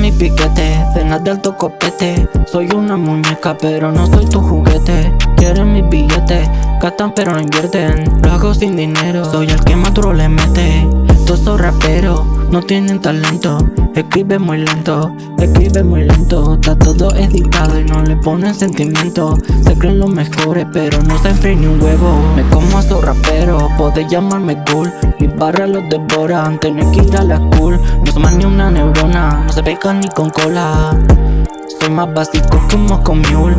mi piquete, cenas de alto copete. Soy una muñeca pero no soy tu juguete. Quieren mis billetes, gastan pero no invierten. Lo hago sin dinero, soy el que más duro le mete. Todos son raperos no tienen talento Escribe muy lento, escribe muy lento. Está todo editado y no le ponen sentimiento. Se creen los mejores pero no se enfríen ni un huevo. Me como a esos raperos, podés llamarme cool. Mis barras los devoran, tenés que ir a la school. No se ni una neurona, no se pegan ni con cola. Soy más básico que un mosco mule.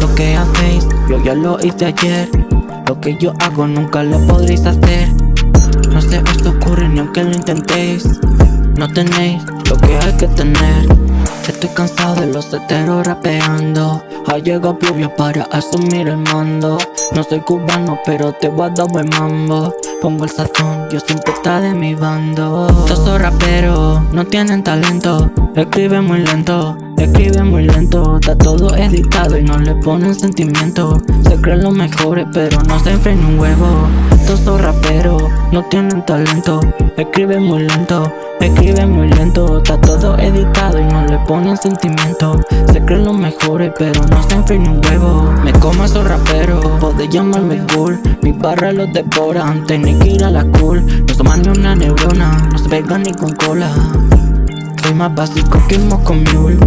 Lo que hacéis, yo ya lo hice ayer. Lo que yo hago nunca lo podréis hacer No se os ocurre ni aunque lo intentéis. No tenéis lo que hay que tener. Estoy cansado de los heteros rapeando. Ha llegado Pluvio para asumir el mando. No soy cubano pero te voy a dar buen mambo. Pongo el sazón, yo siempre está de mi bando. Todos raperos no tienen talento. Escriben muy lento, escriben muy lento. Está todo editado y no le ponen sentimiento. Se creen los mejores pero no se enfren un huevo Todos esos raperos no tienen talento. Escriben muy lento, escriben muy lento. Está todo editado y no le ponen sentimiento. Se creen los mejores pero no se enfren un huevo. Me como esos raperos, podés llamarme cool Mis barras los devoran, tenés que ir a la cool. No toman ni una neurona, no se pegan ni con cola. Soy más básico que un mule